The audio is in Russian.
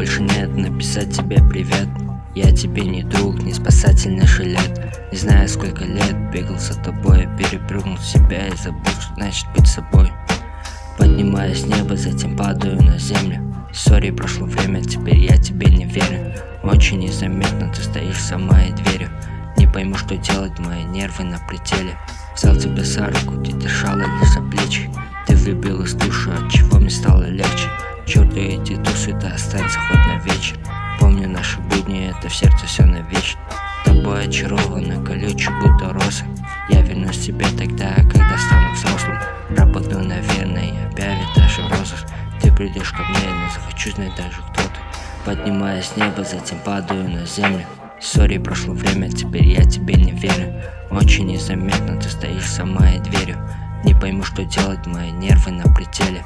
больше нет написать тебе привет. Я тебе не друг, не спасательный жилет. Не знаю сколько лет бегал за тобой Перепрыгнул себя и забыл, что значит быть собой. Поднимаюсь с неба, затем падаю на землю. Сори, прошло время, теперь я тебе не верю. Очень незаметно ты стоишь за моей дверью. Не пойму, что делать, мои нервы на пределе. Взял тебя за руку, ты держала лишь за плечи. Ты влюбилась в душу, от да останься хоть на вечер Помню наши будни, это в сердце все навечно Тобой очарована, колючий, будто роза. Я вернусь тебе тогда, когда стану взрослым. Работаю, наверное, объявит даже в розыск Ты придешь ко мне, но захочу знать даже кто ты. Поднимаясь с неба, затем падаю на землю. Сори, прошло время, теперь я тебе не верю. Очень незаметно ты стоишь за моей дверью. Не пойму, что делать, мои нервы на пределе